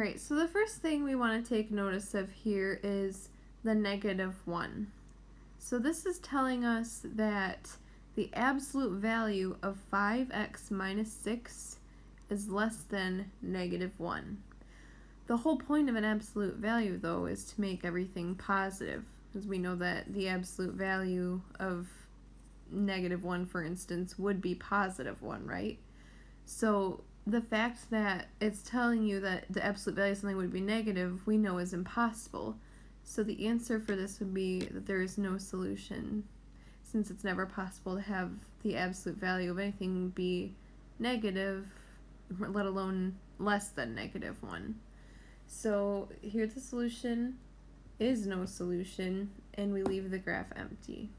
Alright, so the first thing we want to take notice of here is the negative 1. So this is telling us that the absolute value of 5x minus 6 is less than negative 1. The whole point of an absolute value, though, is to make everything positive, because we know that the absolute value of negative 1, for instance, would be positive 1, right? So the fact that it's telling you that the absolute value of something would be negative, we know is impossible. So the answer for this would be that there is no solution, since it's never possible to have the absolute value of anything be negative, let alone less than negative 1. So here the solution is no solution, and we leave the graph empty.